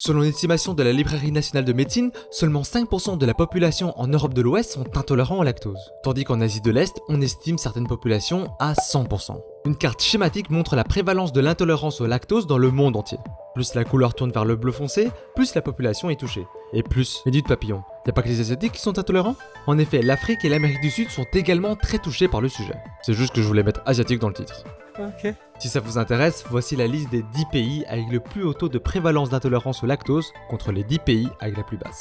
Selon l'estimation de la Librairie nationale de médecine, seulement 5% de la population en Europe de l'Ouest sont intolérantes au lactose, tandis qu'en Asie de l'Est, on estime certaines populations à 100%. Une carte schématique montre la prévalence de l'intolérance au lactose dans le monde entier. Plus la couleur tourne vers le bleu foncé, plus la population est touchée. Et plus, mais dites papillon, y'a pas que les Asiatiques qui sont intolérants? En effet, l'Afrique et l'Amérique du Sud sont également très touchés par le sujet. C'est juste que je voulais mettre asiatique dans le titre. Si ça vous intéresse, voici la liste des 10 pays avec le plus haut taux de prévalence d'intolérance au lactose contre les 10 pays avec la plus basse.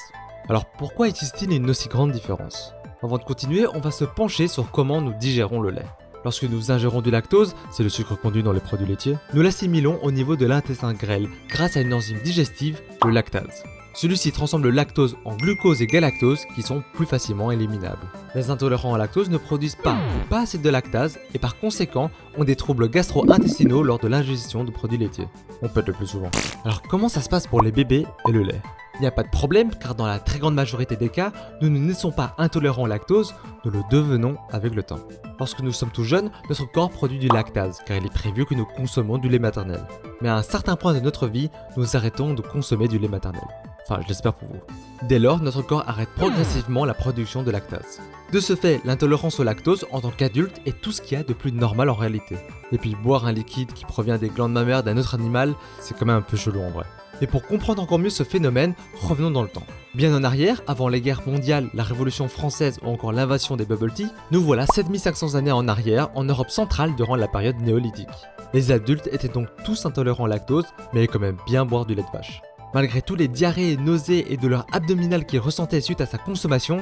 Alors pourquoi existe-t-il une aussi grande différence? Avant de continuer, on va se pencher sur comment nous digérons le lait. Lorsque nous ingérons du lactose, c'est le sucre conduit dans les produits laitiers, nous l'assimilons au niveau de l'intestin grêle grâce à une enzyme digestive, le lactase. Celui-ci transforme le lactose en glucose et galactose qui sont plus facilement éliminables. Les intolérants au lactose ne produisent pas ou pas assez de lactase et par conséquent ont des troubles gastro-intestinaux lors de l'ingestion de produits laitiers. On pète le plus souvent. Alors comment ça se passe pour les bébés et le lait? Il n'y a pas de problème car dans la très grande majorité des cas, nous ne naissons pas intolérants au lactose, nous le devenons avec le temps. Lorsque nous sommes tout jeunes, notre corps produit du lactase car il est prévu que nous consommons du lait maternel. Mais à un certain point de notre vie, nous arrêtons de consommer du lait maternel. Enfin, je l'espère pour vous. Dès lors, notre corps arrête progressivement la production de lactase. De ce fait, l'intolérance au lactose en tant qu'adulte est tout ce qu'il y a de plus normal en réalité. Et puis boire un liquide qui provient des glandes mammaires d'un autre animal, c'est quand même un peu chelou en vrai. Et pour comprendre encore mieux ce phénomène, revenons dans le temps. Bien en arrière, avant les guerres mondiales, la révolution française ou encore l'invasion des bubble tea, nous voilà 7500 années en arrière en Europe centrale durant la période néolithique. Les adultes étaient donc tous intolérants au lactose, mais quand même bien boire du lait de vache. Malgré tous les diarrhées, nausées et douleurs abdominales qu'ils ressentaient suite à sa consommation,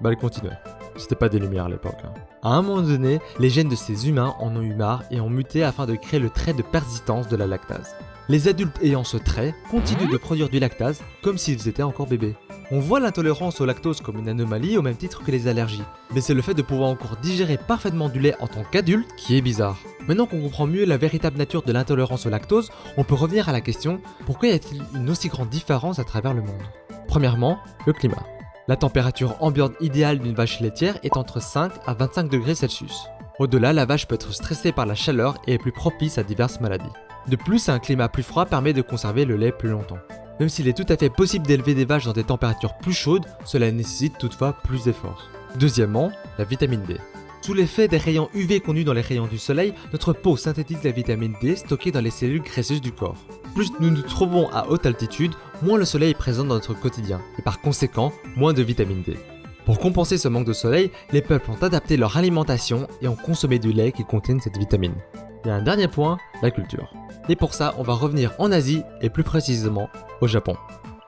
bah ils continuaient. C'était pas des lumières à l'époque. hein. À un moment donné, les gènes de ces humains en ont eu marre et ont muté afin de créer le trait de persistance de la lactase. Les adultes ayant ce trait continuent de produire du lactase comme s'ils étaient encore bébés. On voit l'intolérance au lactose comme une anomalie au même titre que les allergies, mais c'est le fait de pouvoir encore digérer parfaitement du lait en tant qu'adulte qui est bizarre. Maintenant qu'on comprend mieux la véritable nature de l'intolérance au lactose, on peut revenir à la question pourquoi y a-t-il une aussi grande différence à travers le monde? Premièrement, le climat. La température ambiante idéale d'une vache laitière est entre 5 à 25 degrés Celsius. Au-delà, la vache peut être stressée par la chaleur et est plus propice à diverses maladies. De plus, un climat plus froid permet de conserver le lait plus longtemps. Même s'il est tout à fait possible d'élever des vaches dans des températures plus chaudes, cela nécessite toutefois plus d'efforts. Deuxièmement, la vitamine D. Sous l'effet des rayons UV connus dans les rayons du soleil, notre peau synthétise la vitamine D stockée dans les cellules graisseuses du corps. Plus nous nous trouvons à haute altitude, moins le soleil est présent dans notre quotidien, et par conséquent, moins de vitamine D. Pour compenser ce manque de soleil, les peuples ont adapté leur alimentation et ont consommé du lait qui contient cette vitamine. Et un dernier point, la culture. Et pour ça, on va revenir en Asie et plus précisément au Japon.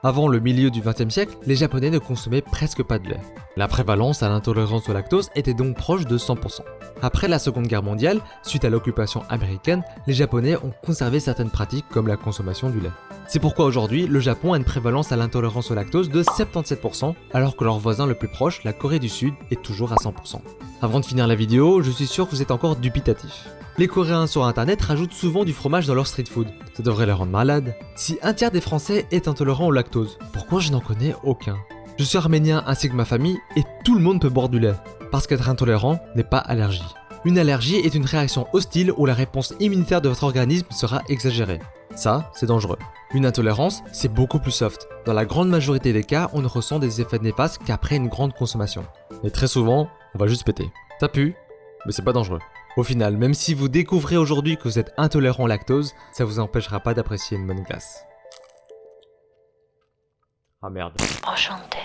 Avant le milieu du XXe siècle, les Japonais ne consommaient presque pas de lait. La prévalence à l'intolérance au lactose était donc proche de 100%. Après la Seconde Guerre mondiale, suite à l'occupation américaine, les Japonais ont conservé certaines pratiques comme la consommation du lait. C'est pourquoi aujourd'hui, le Japon a une prévalence à l'intolérance au lactose de 77%, alors que leur voisin le plus proche, la Corée du Sud, est toujours à 100%. Avant de finir la vidéo, je suis sûr que vous êtes encore dubitatif. Les Coréens sur internet rajoutent souvent du fromage dans leur street food. Ça devrait les rendre malades. Si un tiers des Français est intolérant au lactose, pourquoi je n'en connais aucun? Je suis arménien ainsi que ma famille et tout le monde peut boire du lait. Parce qu'être intolérant n'est pas allergie. Une allergie est une réaction hostile où la réponse immunitaire de votre organisme sera exagérée. Ça, c'est dangereux. Une intolérance, c'est beaucoup plus soft. Dans la grande majorité des cas, on ne ressent des effets néfastes qu'après une grande consommation. Et très souvent, on va juste péter. Ça pue, mais c'est pas dangereux. Au final, même si vous découvrez aujourd'hui que vous êtes intolérant au lactose, ça vous empêchera pas d'apprécier une bonne glace. Ah merde. Enchanté.